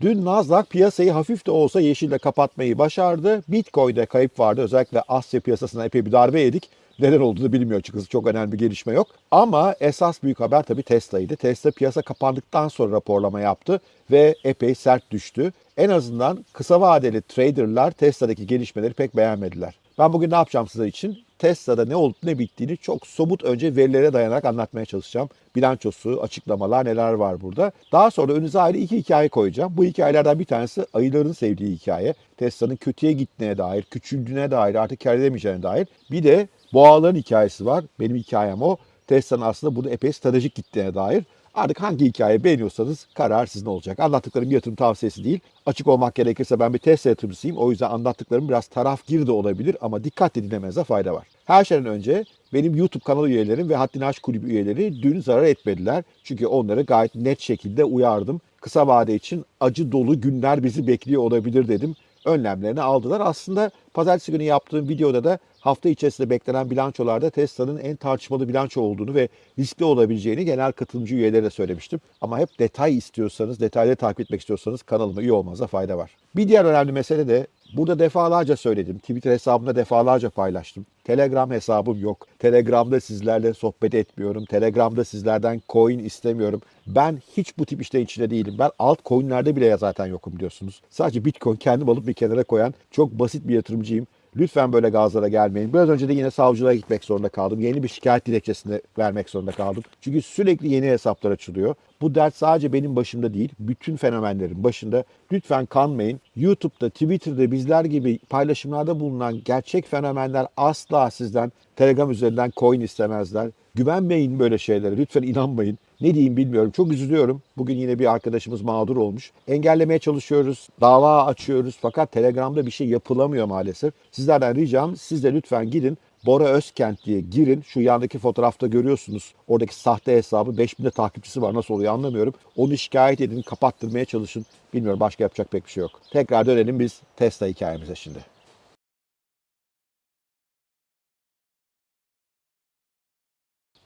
Dün Nasdaq piyasayı hafif de olsa yeşille kapatmayı başardı. Bitcoin'de kayıp vardı. Özellikle Asya piyasasına epey bir darbe yedik. Neden olduğunu bilmiyor açıkçası. Çok önemli bir gelişme yok. Ama esas büyük haber tabii Tesla'ydı. Tesla piyasa kapandıktan sonra raporlama yaptı ve epey sert düştü. En azından kısa vadeli traderlar Tesla'daki gelişmeleri pek beğenmediler. Ben bugün ne yapacağım sizler için? Tesla'da ne olup ne bittiğini çok somut önce verilere dayanarak anlatmaya çalışacağım. Bilançosu, açıklamalar neler var burada. Daha sonra önünüze ayrı iki hikaye koyacağım. Bu hikayelerden bir tanesi ayıların sevdiği hikaye. Tesla'nın kötüye gittiğine dair, küçüldüğüne dair, artık kar edemeyeceğine dair. Bir de boğaların hikayesi var. Benim hikayem o. Tesla'nın aslında burada epey stratejik gittiğine dair. Artık hangi hikaye beğeniyorsanız karar sizin olacak. Anlattıklarım yatırım tavsiyesi değil. Açık olmak gerekirse ben bir Tesla yatırımcısıyım. O yüzden anlattıklarım biraz taraf gir de olabilir ama dikkatli dinlemenize fayda var. Her şeyden önce benim YouTube kanal üyelerim ve Haddini Aşk Kulübü üyeleri dün zarar etmediler. Çünkü onları gayet net şekilde uyardım. Kısa vade için acı dolu günler bizi bekliyor olabilir dedim. Önlemlerini aldılar. Aslında pazartesi günü yaptığım videoda da hafta içerisinde beklenen bilançolarda Tesla'nın en tartışmalı bilanço olduğunu ve riskli olabileceğini genel katılımcı üyelere söylemiştim. Ama hep detay istiyorsanız, detayları takip etmek istiyorsanız kanalıma üye olmanıza fayda var. Bir diğer önemli mesele de burada defalarca söyledim. Twitter hesabımda defalarca paylaştım. Telegram hesabım yok. Telegram'da sizlerle sohbet etmiyorum. Telegram'da sizlerden coin istemiyorum. Ben hiç bu tip işlerin içinde değilim. Ben altcoin'lerde bile zaten yokum biliyorsunuz. Sadece Bitcoin kendim alıp bir kenara koyan çok basit bir yatırımcıyım. Lütfen böyle gazlara gelmeyin. Biraz önce de yine savcılığa gitmek zorunda kaldım. Yeni bir şikayet dilekçesini vermek zorunda kaldım. Çünkü sürekli yeni hesaplar açılıyor. Bu dert sadece benim başımda değil, bütün fenomenlerin başında. Lütfen kanmayın. YouTube'da, Twitter'da bizler gibi paylaşımlarda bulunan gerçek fenomenler asla sizden Telegram üzerinden coin istemezler. Güvenmeyin böyle şeylere. Lütfen inanmayın. Ne diyeyim bilmiyorum. Çok üzülüyorum. Bugün yine bir arkadaşımız mağdur olmuş. Engellemeye çalışıyoruz. Dava açıyoruz. Fakat Telegram'da bir şey yapılamıyor maalesef. Sizlerden ricam siz de lütfen gidin. Bora Özkent diye girin. Şu yandaki fotoğrafta görüyorsunuz. Oradaki sahte hesabı 5000 de takipçisi var. Nasıl oluyor anlamıyorum. Onu şikayet edin, kapattırmaya çalışın. Bilmiyorum başka yapacak pek bir şey yok. Tekrar dönelim biz Tesla hikayemize şimdi.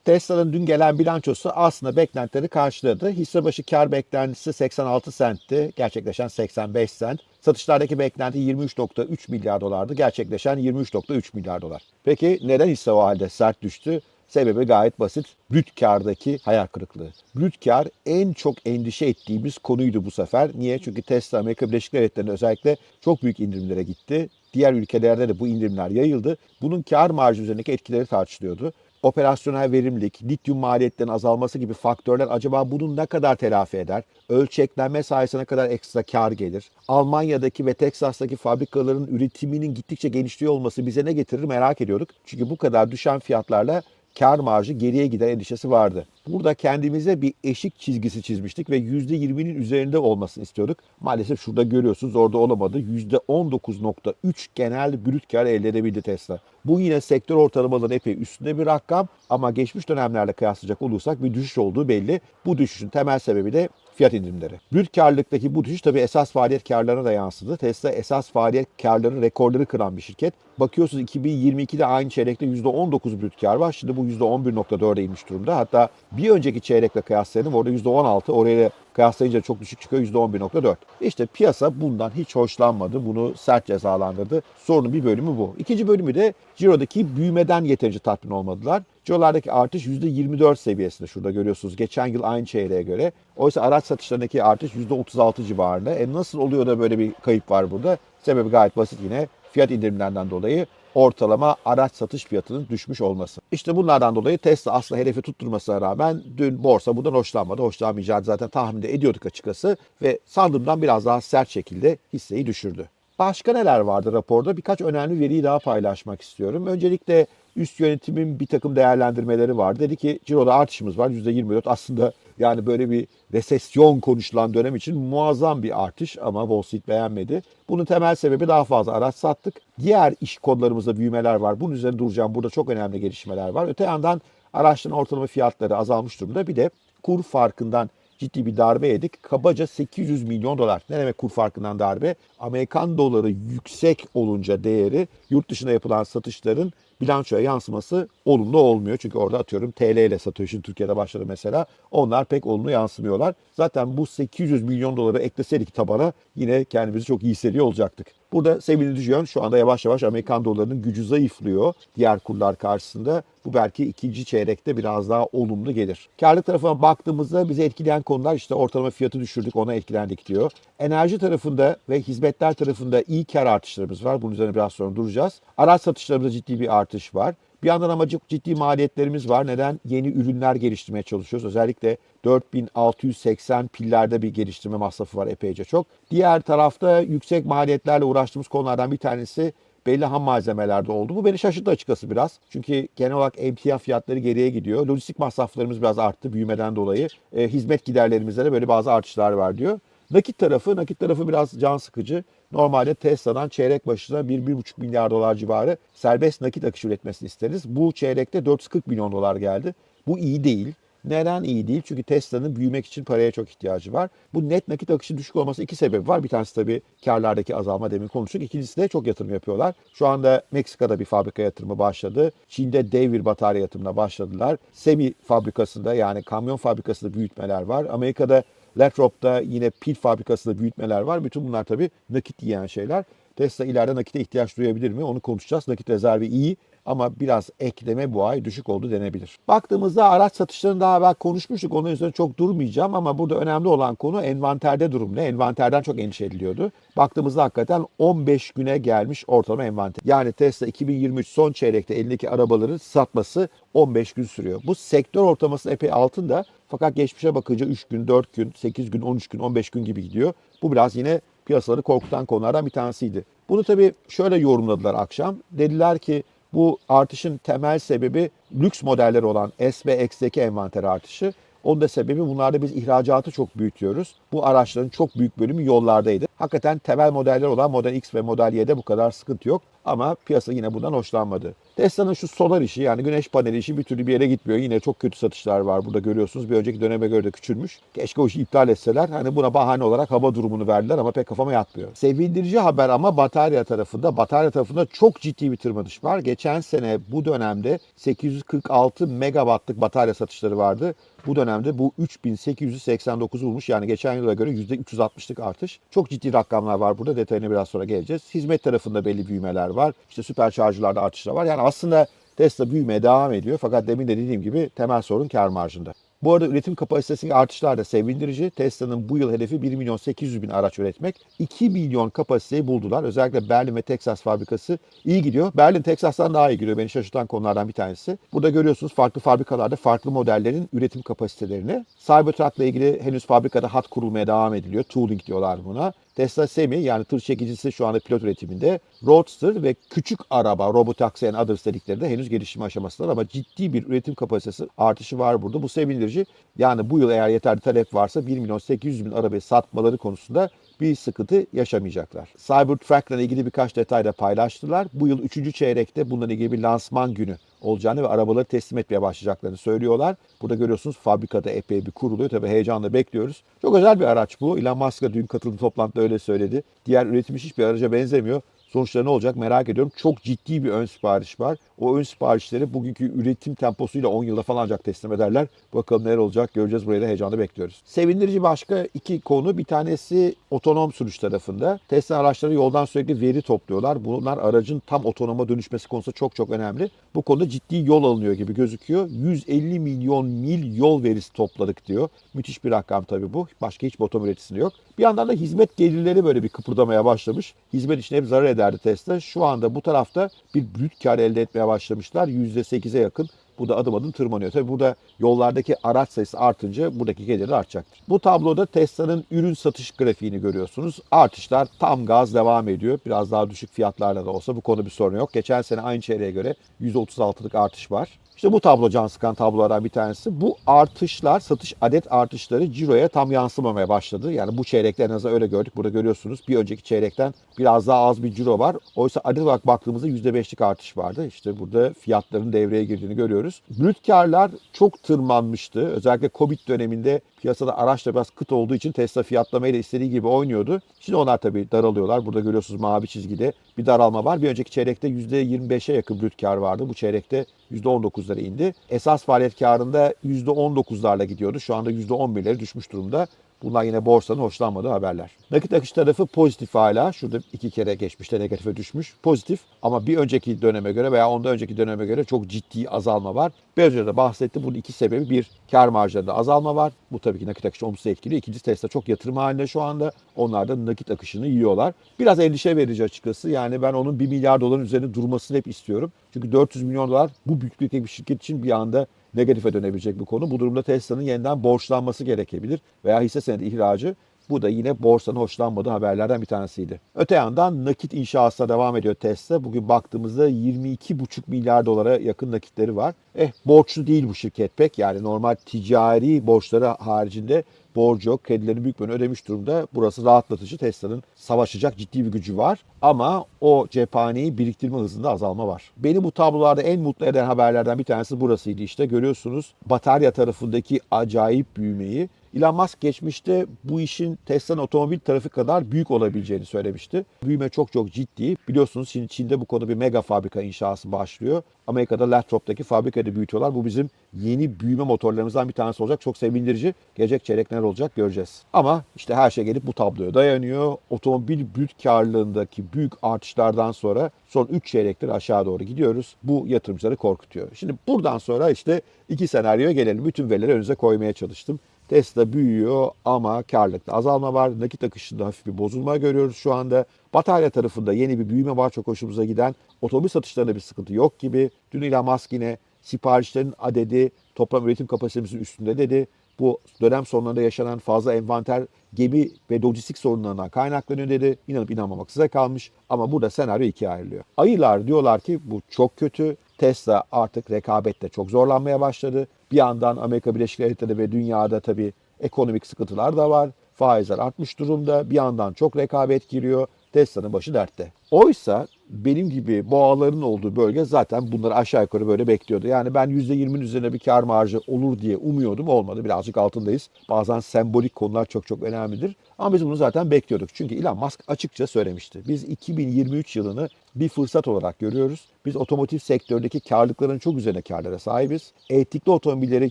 Tesla'nın dün gelen bilançosu aslında beklentileri karşıladı. Hisse başı kar beklentisi 86 sentti, gerçekleşen 85 sent. Satışlardaki beklenti 23.3 milyar dolardı, gerçekleşen 23.3 milyar dolar. Peki neden hisse o halde sert düştü? Sebebi gayet basit. Brüt kardaki hayal kırıklığı. Brüt kar en çok endişe ettiğimiz konuydu bu sefer. Niye? Çünkü Tesla Amerika Birleşik Devletleri'nde özellikle çok büyük indirimlere gitti. Diğer ülkelerde de bu indirimler yayıldı. Bunun kar marjı üzerindeki etkileri tartışılıyordu operasyonel verimlilik, lityum maliyetlerinin azalması gibi faktörler acaba bunu ne kadar telafi eder? Ölçeklenme sayesinde kadar ekstra kar gelir? Almanya'daki ve Teksas'taki fabrikaların üretiminin gittikçe genişliyor olması bize ne getirir merak ediyorduk. Çünkü bu kadar düşen fiyatlarla kar marjı geriye gider endişesi vardı. Burada kendimize bir eşik çizgisi çizmiştik ve %20'nin üzerinde olmasını istiyorduk. Maalesef şurada görüyorsunuz orada olamadı. %19.3 genel brüt kar elde edebildi Tesla. Bu yine sektör ortalamalarının epey üstünde bir rakam ama geçmiş dönemlerle kıyaslayacak olursak bir düşüş olduğu belli. Bu düşüşün temel sebebi de fiyat indirimleri. Brüt karlılıktaki bu düşüş tabii esas faaliyet karlarına da yansıdı. Tesla esas faaliyet karları rekorları kıran bir şirket. Bakıyorsunuz 2022'de aynı çeyrekte %19 brüt kar var. Şimdi bu %11.4'e inmiş durumda. Hatta bir önceki çeyrekle kıyaslayalım orada %16 oraya kıyaslayınca çok düşük çıkıyor %11.4. İşte piyasa bundan hiç hoşlanmadı. Bunu sert cezalandırdı. Sorunun bir bölümü bu. İkinci bölümü de Ciro'daki büyümeden yeterince tatmin olmadılar. Ciro'lardaki artış %24 seviyesinde. Şurada görüyorsunuz geçen yıl aynı çeyreğe göre. Oysa araç satışlarındaki artış %36 civarında. E nasıl oluyor da böyle bir kayıp var burada? Sebebi gayet basit yine fiyat indirimlerinden dolayı ortalama araç satış fiyatının düşmüş olması. İşte bunlardan dolayı Tesla aslında hedefi tutturmasına rağmen dün borsa bundan hoşlanmadı. Hoşlanmayacağını zaten tahmin ediyorduk açıkçası ve sandığımdan biraz daha sert şekilde hisseyi düşürdü. Başka neler vardı raporda? Birkaç önemli veriyi daha paylaşmak istiyorum. Öncelikle üst yönetimin bir takım değerlendirmeleri var. Dedi ki ciroda artışımız var %24. Aslında yani böyle bir resesyon konuşulan dönem için muazzam bir artış ama Wall Street beğenmedi. Bunun temel sebebi daha fazla araç sattık. Diğer iş kodlarımızda büyümeler var. Bunun üzerine duracağım. Burada çok önemli gelişmeler var. Öte yandan araçların ortalama fiyatları azalmış durumda. Bir de kur farkından ciddi bir darbe yedik. Kabaca 800 milyon dolar. Ne demek kur farkından darbe? Amerikan doları yüksek olunca değeri yurt dışına yapılan satışların bilançoya yansıması olumlu olmuyor. Çünkü orada atıyorum TL ile. Şimdi Türkiye'de başladı mesela. Onlar pek olumlu yansımıyorlar. Zaten bu 800 milyon doları ekleseydik tabana yine kendimizi çok iyi hissediyor olacaktık. Burada sevindirici yön şu anda yavaş yavaş Amerikan dolarının gücü zayıflıyor diğer kurlar karşısında. Bu belki ikinci çeyrekte biraz daha olumlu gelir. Karlılık tarafına baktığımızda bizi etkileyen konular işte ortalama fiyatı düşürdük ona etkilendik diyor. Enerji tarafında ve hizmetler tarafında iyi kar artışlarımız var. Bunun üzerine biraz sonra duracağız. Araç satışlarımızda ciddi bir artış var. Bir yandan ama çok ciddi maliyetlerimiz var. Neden? Yeni ürünler geliştirmeye çalışıyoruz. Özellikle 4680 pillerde bir geliştirme masrafı var epeyce çok. Diğer tarafta yüksek maliyetlerle uğraştığımız konulardan bir tanesi belli ham malzemelerde oldu. Bu beni şaşırttı açıkçası biraz. Çünkü genel olarak emtia fiyatları geriye gidiyor. Lojistik masraflarımız biraz arttı büyümeden dolayı. E, hizmet giderlerimizde de böyle bazı artışlar var diyor. Nakit tarafı, nakit tarafı biraz can sıkıcı. Normalde Tesla'dan çeyrek başına 1-1,5 milyar dolar civarı serbest nakit akışı üretmesini isteriz. Bu çeyrekte 440 milyon dolar geldi. Bu iyi değil. Neden iyi değil? Çünkü Tesla'nın büyümek için paraya çok ihtiyacı var. Bu net nakit akışı düşük olması iki sebebi var. Bir tanesi tabii karlardaki azalma demin konuştuk. İkincisi de çok yatırım yapıyorlar. Şu anda Meksika'da bir fabrika yatırımı başladı. Çin'de dev bir batarya yatırımına başladılar. Semi fabrikasında yani kamyon fabrikasında büyütmeler var. Amerika'da Lathrop'ta yine pil fabrikasında büyütmeler var. Bütün bunlar tabii nakit yiyen şeyler. Tesla ileride nakite ihtiyaç duyabilir mi? Onu konuşacağız. Nakit rezervi iyi ama biraz ekleme bu ay düşük oldu denebilir. Baktığımızda araç satışlarını daha evvel konuşmuştuk. Onun üzerine çok durmayacağım ama burada önemli olan konu envanterde durum ne? Envanterden çok endişe ediliyordu. Baktığımızda hakikaten 15 güne gelmiş ortalama envanter. Yani Tesla 2023 son çeyrekte elindeki arabaları satması 15 gün sürüyor. Bu sektör ortalamasının epey altında fakat geçmişe bakınca 3 gün, 4 gün, 8 gün, 13 gün, 15 gün gibi gidiyor. Bu biraz yine piyasaları korkutan konulardan bir tanesiydi. Bunu tabii şöyle yorumladılar akşam. Dediler ki bu artışın temel sebebi lüks modeller olan S ve X'deki envanter artışı. Onun da sebebi bunlarda biz ihracatı çok büyütüyoruz. Bu araçların çok büyük bölümü yollardaydı. Hakikaten temel modeller olan Model X ve Model Y'de bu kadar sıkıntı yok. Ama piyasa yine bundan hoşlanmadı. Tesla'nın şu solar işi yani güneş paneli işi bir türlü bir yere gitmiyor. Yine çok kötü satışlar var burada görüyorsunuz. Bir önceki döneme göre de küçülmüş. Keşke o işi iptal etseler. Hani buna bahane olarak hava durumunu verdiler ama pek kafama yatmıyor. Sevindirici haber ama batarya tarafında. Batarya tarafında çok ciddi bir tırmanış var. Geçen sene bu dönemde 846 megawattlık batarya satışları vardı. Bu dönemde bu 3889 bulmuş. Yani geçen yıla göre %360'lık artış. Çok ciddi rakamlar var burada. Detayına biraz sonra geleceğiz. Hizmet tarafında belli büyümeler var. İşte süperşarjlarda artışlar var. Yani aslında Tesla büyümeye devam ediyor. Fakat demin de dediğim gibi temel sorun kar marjında. Bu arada üretim kapasitesindeki artışlar da sevindirici. Tesla'nın bu yıl hedefi 1 milyon 800 bin araç üretmek. 2 milyon kapasiteyi buldular. Özellikle Berlin ve Texas fabrikası iyi gidiyor. Berlin Texas'tan daha iyi gidiyor. Beni şaşırtan konulardan bir tanesi. Burada görüyorsunuz farklı fabrikalarda farklı modellerin üretim kapasitelerini. Cybertruck'la ilgili henüz fabrikada hat kurulmaya devam ediliyor. Tooling diyorlar buna. Tesla Semi yani tır çekicisi şu anda pilot üretiminde. Roadster ve küçük araba, robotaxi and others dedikleri de henüz gelişim aşamasındalar ama ciddi bir üretim kapasitesi artışı var burada. Bu sevindirici. Yani bu yıl eğer yeterli talep varsa 1 milyon 800 bin arabayı satmaları konusunda bir sıkıntı yaşamayacaklar. Cybertruck'la ilgili birkaç detay da paylaştılar. Bu yıl 3. çeyrekte bununla ilgili bir lansman günü olacağını ve arabaları teslim etmeye başlayacaklarını söylüyorlar. Burada görüyorsunuz fabrikada epey bir kuruluyor. Tabii heyecanla bekliyoruz. Çok özel bir araç bu. Elon Musk dün katıldığı toplantıda öyle söyledi. Diğer üretilmiş hiçbir araca benzemiyor. Sonuçları ne olacak merak ediyorum. Çok ciddi bir ön sipariş var. O ön siparişleri bugünkü üretim temposuyla 10 yılda falan ancak teslim ederler. Bakalım neler olacak göreceğiz. Burayı da heyecanla bekliyoruz. Sevindirici başka iki konu. Bir tanesi otonom sürüş tarafında. Tesla araçları yoldan sürekli veri topluyorlar. Bunlar aracın tam otonoma dönüşmesi konusunda çok çok önemli. Bu konuda ciddi yol alınıyor gibi gözüküyor. 150 milyon mil yol verisi topladık diyor. Müthiş bir rakam tabii bu. Başka hiç otomobil üreticisinde yok. Bir yandan da hizmet gelirleri böyle bir kıpırdamaya başlamış. Hizmet işine hep zarar ederdi Tesla. Şu anda bu tarafta bir brüt kar elde etmeye başlamışlar. %8'e yakın. Bu da adım adım tırmanıyor. Tabii burada yollardaki araç sayısı artınca buradaki geliri artacaktır. Bu tabloda Tesla'nın ürün satış grafiğini görüyorsunuz. Artışlar tam gaz devam ediyor. Biraz daha düşük fiyatlarla da olsa bu konu bir sorun yok. Geçen sene aynı çeyreğe göre %36'lık artış var. İşte bu tablo can sıkan tablolardan bir tanesi. Bu artışlar, satış adet artışları ciroya tam yansımamaya başladı. Yani bu çeyrekte en öyle gördük. Burada görüyorsunuz bir önceki çeyrekten biraz daha az bir ciro var. Oysa adet olarak baktığımızda %5'lik artış vardı. İşte burada fiyatların devreye girdiğini görüyoruz. Görüyoruz. Brüt karlar çok tırmanmıştı. Özellikle Covid döneminde piyasada araçla biraz kıt olduğu için Tesla fiyatlamayla istediği gibi oynuyordu. Şimdi onlar tabii daralıyorlar. Burada görüyorsunuz mavi çizgide bir daralma var. Bir önceki çeyrekte %25'e yakın brüt kar vardı. Bu çeyrekte %19'lara indi. Esas faaliyet karında %19'larla gidiyordu. Şu anda %11'lere düşmüş durumda. Bunlar yine borsanın hoşlanmadığı haberler. Nakit akış tarafı pozitif hala. Şurada iki kere geçmişte negatife düşmüş. Pozitif ama bir önceki döneme göre veya ondan önceki döneme göre çok ciddi azalma var. Biraz önce de bahsettim. Bunun iki sebebi. Bir, kar marjlarında azalma var. Bu tabii ki nakit akışı olumsuz etkiliyor. İkincisi Tesla çok yatırım halinde şu anda. Onlar da nakit akışını yiyorlar. Biraz endişe verici açıkçası. Yani ben onun 1 milyar doların üzerinde durmasını hep istiyorum. Çünkü 400 milyon dolar bu büyüklükteki bir şirket için bir anda negatife dönebilecek bir konu. Bu durumda Tesla'nın yeniden borçlanması gerekebilir veya hisse senedi ihracı bu da yine borsanın hoşlanmadığı haberlerden bir tanesiydi. Öte yandan nakit inşasına devam ediyor Tesla. Bugün baktığımızda 22,5 milyar dolara yakın nakitleri var. Eh borçlu değil bu şirket pek. Yani normal ticari borçları haricinde borcu yok. Kredilerini büyük bölümünü ödemiş durumda. Burası rahatlatıcı. Tesla'nın savaşacak ciddi bir gücü var. Ama o cephaneyi biriktirme hızında azalma var. Beni bu tablolarda en mutlu eden haberlerden bir tanesi burasıydı işte. Görüyorsunuz batarya tarafındaki acayip büyümeyi. Elon Musk geçmişte bu işin Tesla'nın otomobil tarafı kadar büyük olabileceğini söylemişti. Büyüme çok çok ciddi. Biliyorsunuz şimdi Çin'de bu konuda bir mega fabrika inşası başlıyor. Amerika'da Lathrop'taki fabrikada büyütüyorlar. Bu bizim yeni büyüme motorlarımızdan bir tanesi olacak. Çok sevindirici. Gelecek çeyrek neler olacak göreceğiz. Ama işte her şey gelip bu tabloya dayanıyor. Otomobil brüt karlılığındaki büyük artışlardan sonra son 3 çeyrektir aşağı doğru gidiyoruz. Bu yatırımcıları korkutuyor. Şimdi buradan sonra işte iki senaryoya gelelim. Bütün verileri önünüze koymaya çalıştım. Tesla büyüyor ama karlılıkta azalma var. Nakit akışında hafif bir bozulma görüyoruz şu anda. Batarya tarafında yeni bir büyüme var çok hoşumuza giden. Otomobil satışlarında bir sıkıntı yok gibi. Dün Elon Musk yine siparişlerin adedi toplam üretim kapasitemizin üstünde dedi. Bu dönem sonlarında yaşanan fazla envanter gemi ve lojistik sorunlarından kaynaklanıyor dedi. İnanıp inanmamak size kalmış ama burada senaryo ikiye ayrılıyor. Ayılar diyorlar ki bu çok kötü. Tesla artık rekabette çok zorlanmaya başladı. Bir yandan Amerika Birleşik Devletleri ve dünyada tabii ekonomik sıkıntılar da var. Faizler artmış durumda. Bir yandan çok rekabet giriyor. Tesla'nın başı dertte. Oysa benim gibi boğaların olduğu bölge zaten bunları aşağı yukarı böyle bekliyordu. Yani ben %20'nin üzerine bir kar marjı olur diye umuyordum. Olmadı. Birazcık altındayız. Bazen sembolik konular çok çok önemlidir. Ama biz bunu zaten bekliyorduk. Çünkü Elon Musk açıkça söylemişti. Biz 2023 yılını bir fırsat olarak görüyoruz. Biz otomotiv sektördeki karlılıkların çok üzerine karlara sahibiz. Elektrikli otomobilleri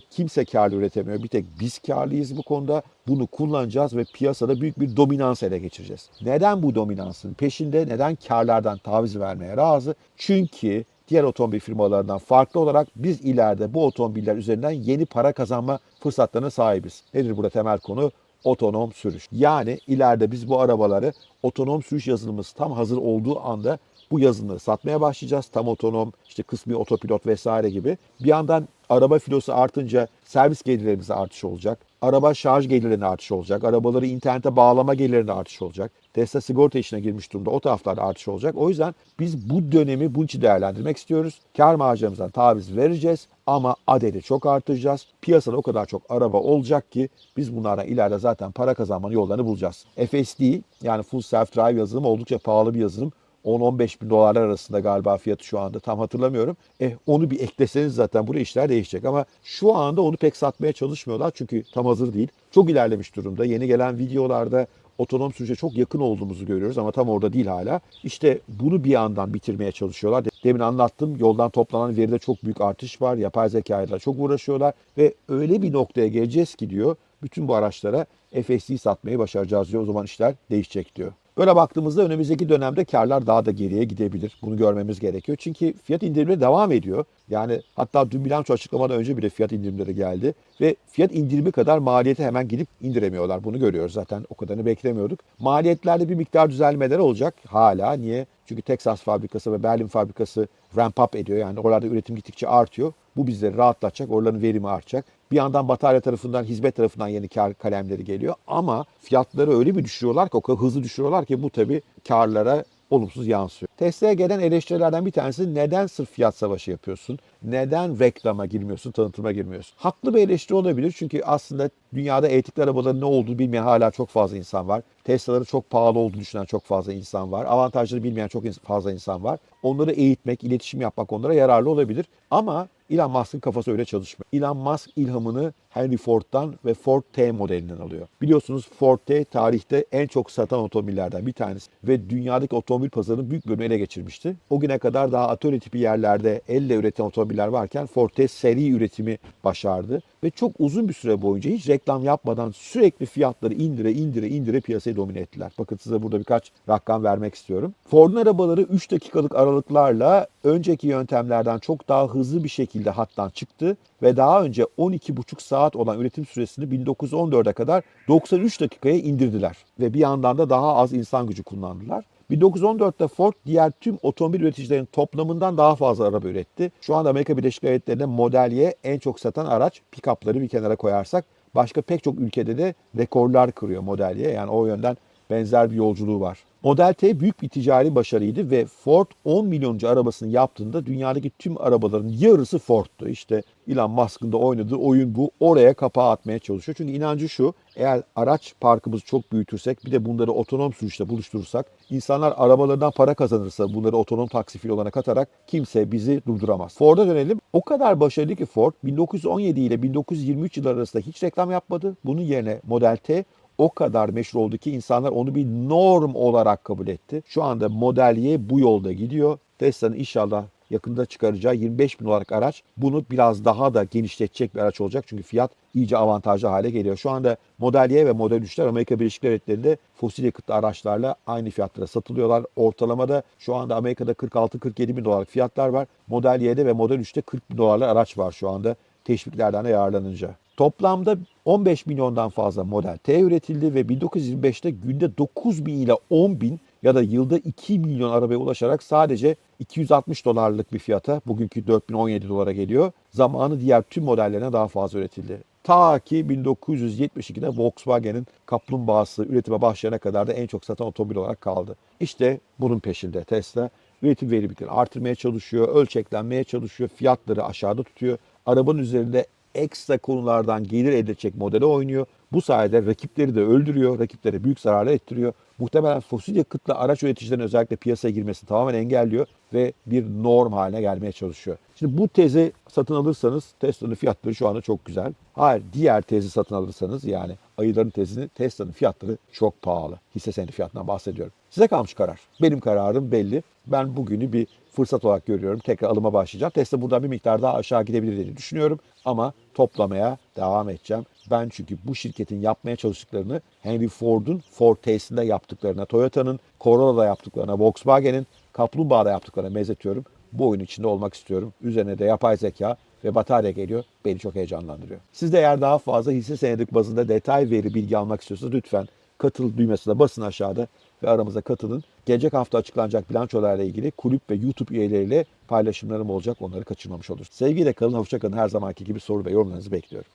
kimse karlı üretemiyor. Bir tek biz karlıyız bu konuda. Bunu kullanacağız ve piyasada büyük bir dominans ele geçireceğiz. Neden bu dominansın peşinde? Neden karlardan taviz vermeye razı? Çünkü diğer otomobil firmalarından farklı olarak biz ileride bu otomobiller üzerinden yeni para kazanma fırsatlarına sahibiz. Nedir burada temel konu? Otonom sürüş. Yani ileride biz bu arabaları otonom sürüş yazılımımız tam hazır olduğu anda bu yazılımları satmaya başlayacağız. Tam otonom, işte kısmi otopilot vesaire gibi. Bir yandan araba filosu artınca servis gelirlerimize artış olacak. Araba şarj gelirlerine artış olacak. Arabaları internete bağlama gelirlerine artış olacak. Tesla sigorta işine girmiş durumda. O taraflarda artış olacak. O yüzden biz bu dönemi bunun için değerlendirmek istiyoruz. Kar marjlarımızdan taviz vereceğiz ama adedi çok artıracağız. Piyasada o kadar çok araba olacak ki biz bunlardan ileride zaten para kazanmanın yollarını bulacağız. FSD yani Full Self Drive yazılım oldukça pahalı bir yazılım. 10-15 bin dolarlar arasında galiba fiyatı şu anda tam hatırlamıyorum. E onu bir ekleseniz zaten buraya işler değişecek ama şu anda onu pek satmaya çalışmıyorlar çünkü tam hazır değil. Çok ilerlemiş durumda. Yeni gelen videolarda otonom sürüşe çok yakın olduğumuzu görüyoruz ama tam orada değil hala. İşte bunu bir yandan bitirmeye çalışıyorlar. Demin anlattım yoldan toplanan veride çok büyük artış var. Yapay zekayla çok uğraşıyorlar ve öyle bir noktaya geleceğiz ki diyor bütün bu araçlara FSD satmayı başaracağız diyor. O zaman işler değişecek diyor. Böyle baktığımızda önümüzdeki dönemde karlar daha da geriye gidebilir. Bunu görmemiz gerekiyor. Çünkü fiyat indirimleri devam ediyor. Yani hatta dün bilanço açıklamadan önce bile fiyat indirimleri geldi. Ve fiyat indirimi kadar maliyeti hemen gidip indiremiyorlar. Bunu görüyoruz zaten. O kadarını beklemiyorduk. Maliyetlerde bir miktar düzelmeler olacak hala. Niye? Çünkü Texas fabrikası ve Berlin fabrikası ramp up ediyor. Yani oralarda üretim gittikçe artıyor. Bu bizleri rahatlatacak. Oraların verimi artacak. Bir yandan batarya tarafından, hizmet tarafından yeni kar kalemleri geliyor. Ama fiyatları öyle bir düşürüyorlar ki, o kadar hızlı düşürüyorlar ki bu tabii karlara olumsuz yansıyor. Tesla'ya gelen eleştirilerden bir tanesi neden sırf fiyat savaşı yapıyorsun? Neden reklama girmiyorsun, tanıtıma girmiyorsun? Haklı bir eleştiri olabilir çünkü aslında dünyada elektrikli arabaların ne olduğunu bilmeyen hala çok fazla insan var. Tesla'ların çok pahalı olduğunu düşünen çok fazla insan var. Avantajları bilmeyen çok fazla insan var. Onları eğitmek, iletişim yapmak onlara yararlı olabilir. Ama Elon Musk'ın kafası öyle çalışmıyor. Elon Musk ilhamını Henry Ford'dan ve Ford T modelinden alıyor. Biliyorsunuz Ford T tarihte en çok satan otomobillerden bir tanesi ve dünyadaki otomobil pazarının büyük bölümünü ele geçirmişti. O güne kadar daha atölye tipi yerlerde elle üretilen otomobiller varken Ford T seri üretimi başardı ve çok uzun bir süre boyunca hiç reklam yapmadan sürekli fiyatları indire indire indire piyasayı domine ettiler. Bakın size burada birkaç rakam vermek istiyorum. Ford'un arabaları 3 dakikalık aralıklarla önceki yöntemlerden çok daha hızlı bir şekilde hattan çıktı ve daha önce 12,5 saat olan üretim süresini 1914'e kadar 93 dakikaya indirdiler ve bir yandan da daha az insan gücü kullandılar. 1914'te Ford diğer tüm otomobil üreticilerin toplamından daha fazla araba üretti. Şu anda Amerika Birleşik Devletleri'nde Model Y en çok satan araç. Pick-up'ları bir kenara koyarsak başka pek çok ülkede de rekorlar kırıyor Model Y. Yani o yönden benzer bir yolculuğu var. Model T büyük bir ticari başarıydı ve Ford 10 milyoncu arabasını yaptığında dünyadaki tüm arabaların yarısı Ford'tu. İşte Elon Musk'ın da oynadığı oyun bu. Oraya kapağı atmaya çalışıyor. Çünkü inancı şu, eğer araç parkımızı çok büyütürsek bir de bunları otonom sürüşte buluşturursak, insanlar arabalarından para kazanırsa bunları otonom taksi fil olana katarak kimse bizi durduramaz. Ford'a dönelim. O kadar başarılı ki Ford 1917 ile 1923 yılları arasında hiç reklam yapmadı. Bunun yerine Model T o kadar meşhur oldu ki insanlar onu bir norm olarak kabul etti. Şu anda Model Y bu yolda gidiyor. Tesla'nın inşallah yakında çıkaracağı 25 bin dolarlık araç bunu biraz daha da genişletecek bir araç olacak. Çünkü fiyat iyice avantajlı hale geliyor. Şu anda Model Y ve Model 3'ler Amerika Birleşik Devletleri'nde fosil yakıtlı araçlarla aynı fiyatlara satılıyorlar. Ortalamada şu anda Amerika'da 46-47 bin dolarlık fiyatlar var. Model Y'de ve Model 3'te 40 bin dolarlık araç var şu anda teşviklerden de yararlanınca. Toplamda 15 milyondan fazla Model T üretildi ve 1925'te günde 9 bin ile 10 bin ya da yılda 2 milyon arabaya ulaşarak sadece 260 dolarlık bir fiyata bugünkü 4017 dolara geliyor. Zamanı diğer tüm modellerine daha fazla üretildi. Ta ki 1972'de Volkswagen'in kaplumbağası üretime başlayana kadar da en çok satan otomobil olarak kaldı. İşte bunun peşinde Tesla üretim verimliliklerini artırmaya çalışıyor, ölçeklenmeye çalışıyor, fiyatları aşağıda tutuyor. Arabanın üzerinde ekstra konulardan gelir edecek modele oynuyor. Bu sayede rakipleri de öldürüyor, rakiplere büyük zararlar ettiriyor. Muhtemelen fosil yakıtlı araç üreticilerin özellikle piyasaya girmesini tamamen engelliyor ve bir norm haline gelmeye çalışıyor. Şimdi bu tezi satın alırsanız Tesla'nın fiyatları şu anda çok güzel. Hayır diğer tezi satın alırsanız yani ayıların tezini Tesla'nın fiyatları çok pahalı. Hisse senedi fiyatından bahsediyorum. Size kalmış karar. Benim kararım belli. Ben bugünü bir fırsat olarak görüyorum. Tekrar alıma başlayacağım. Tesla buradan bir miktar daha aşağı gidebilir diye düşünüyorum. Ama toplamaya devam edeceğim. Ben çünkü bu şirketin yapmaya çalıştıklarını Henry Ford'un Ford T'sinde yaptıklarına, Toyota'nın Corolla'da yaptıklarına, Volkswagen'in Kaplumbağa'da yaptıklarına benzetiyorum. Bu oyun içinde olmak istiyorum. Üzerine de yapay zeka ve batarya geliyor. Beni çok heyecanlandırıyor. Siz de eğer daha fazla hisse senedik bazında detay veri bilgi almak istiyorsanız lütfen katıl düğmesine basın aşağıda ve aramıza katılın. Gelecek hafta açıklanacak bilançolarla ilgili kulüp ve YouTube üyeleriyle paylaşımlarım olacak. Onları kaçırmamış olursunuz. Sevgiyle kalın, hoşça. Her zamanki gibi soru ve yorumlarınızı bekliyorum.